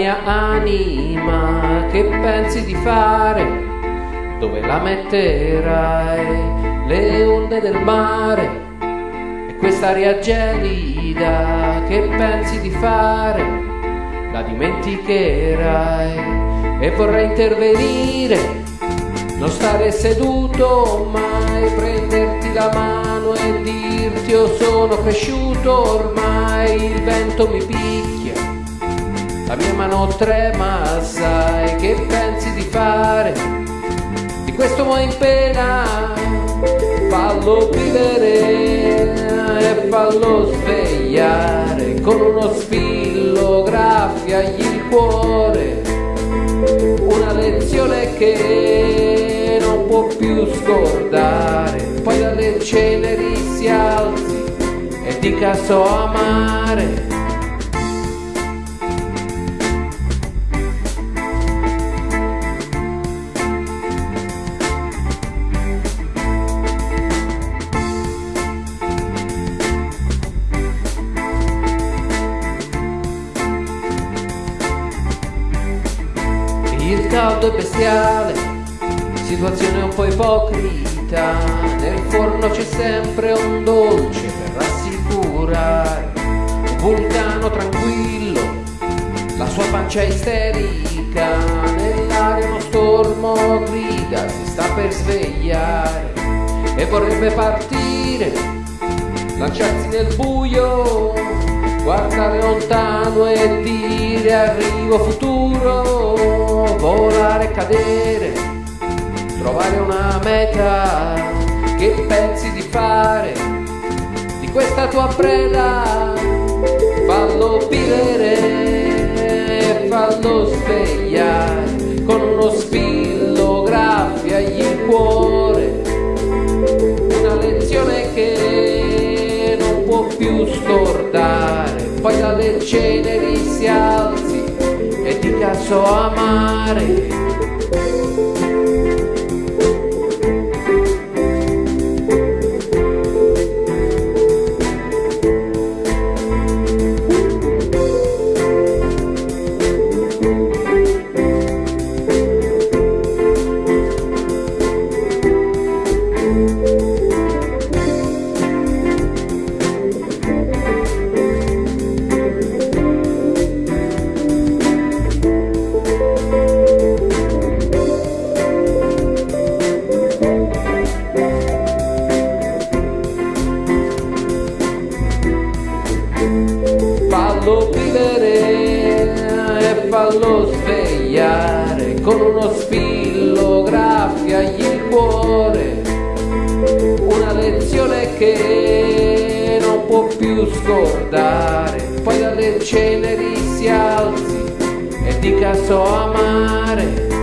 mia anima? Che pensi di fare? Dove la metterai? Le onde del mare e quest'aria gelida? Che pensi di fare? La dimenticherai e vorrei intervenire, non stare seduto mai, prenderti la mano e dirti io sono cresciuto ormai, il vento mi picchia, la mia mano trema, sai che pensi di fare? Di questo uomo in pena, fallo vivere e fallo svegliare. Con uno sfillo, graffiagli il cuore. Una lezione che non può più scordare, poi dalle ceneri si alzi e dica so amare. Il caldo è bestiale, situazione un po' ipocrita, nel forno c'è sempre un dolce per rassicurare, un vulcano tranquillo, la sua pancia isterica, nell'aria uno stormo grida, si sta per svegliare. E vorrebbe partire, lanciarsi nel buio, guardare lontano e dire arrivo futuro, volare e cadere, trovare una meta, che pensi di fare. Di questa tua preda, fallo vivere, fallo svegliare, con uno spillo graffiagli il cuore, una lezione che non può più scordare, poi dalle ceneri si alzi dica so amare. Fallo vivere e fallo svegliare con uno sfillo graffiagli il cuore. Una lezione che non può più scordare. Poi dalle ceneri si alzi e dica so amare